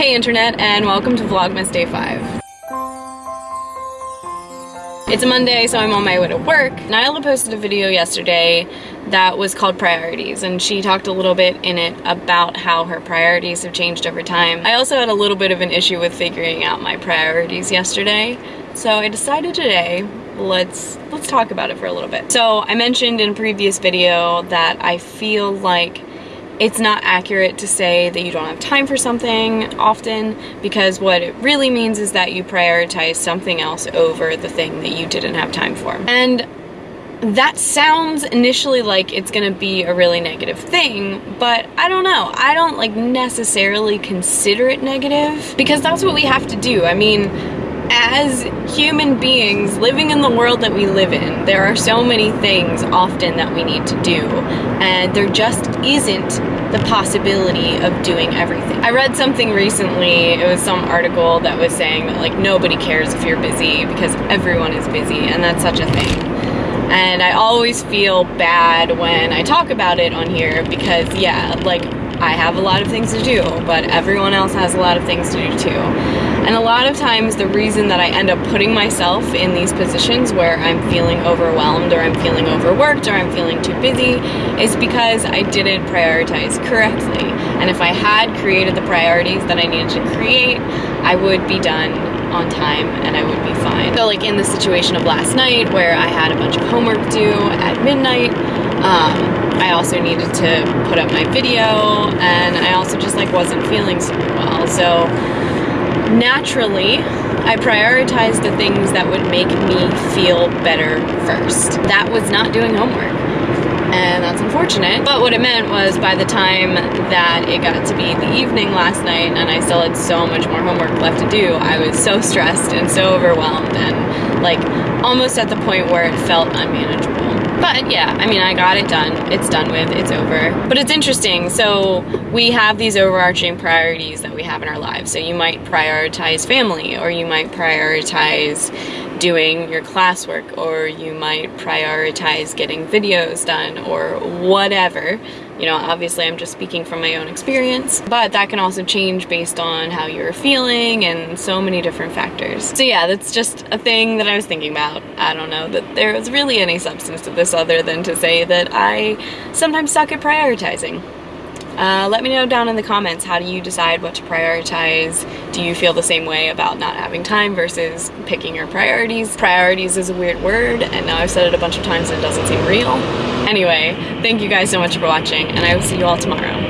Hey internet and welcome to Vlogmas Day 5. It's a Monday, so I'm on my way to work. Nyla posted a video yesterday that was called Priorities, and she talked a little bit in it about how her priorities have changed over time. I also had a little bit of an issue with figuring out my priorities yesterday, so I decided today let's let's talk about it for a little bit. So I mentioned in a previous video that I feel like it's not accurate to say that you don't have time for something often because what it really means is that you prioritize something else over the thing that you didn't have time for. And that sounds initially like it's gonna be a really negative thing, but I don't know. I don't like necessarily consider it negative because that's what we have to do. I mean, as human beings living in the world that we live in, there are so many things often that we need to do, and there just isn't the possibility of doing everything. I read something recently, it was some article that was saying that like nobody cares if you're busy because everyone is busy, and that's such a thing. And I always feel bad when I talk about it on here because yeah, like I have a lot of things to do, but everyone else has a lot of things to do too. And a lot of times the reason that I end up putting myself in these positions where I'm feeling overwhelmed or I'm feeling overworked or I'm feeling too busy is because I didn't prioritize correctly. And if I had created the priorities that I needed to create, I would be done on time and I would be fine. So like in the situation of last night where I had a bunch of homework due at midnight, um, I also needed to put up my video and I also just like wasn't feeling super well. So naturally, I prioritized the things that would make me feel better first. That was not doing homework and that's unfortunate. But what it meant was by the time that it got to be the evening last night and I still had so much more homework left to do, I was so stressed and so overwhelmed and like almost at the point where it felt unmanageable. But yeah, I mean, I got it done. It's done with, it's over. But it's interesting. So we have these overarching priorities that we have in our lives. So you might prioritize family or you might prioritize doing your classwork or you might prioritize getting videos done or whatever. You know, obviously I'm just speaking from my own experience, but that can also change based on how you're feeling and so many different factors. So yeah, that's just a thing that I was thinking about. I don't know that there is really any substance to this other than to say that I sometimes suck at prioritizing. Uh, let me know down in the comments, how do you decide what to prioritize? Do you feel the same way about not having time versus picking your priorities? Priorities is a weird word, and now I've said it a bunch of times and it doesn't seem real. Anyway, thank you guys so much for watching, and I will see you all tomorrow.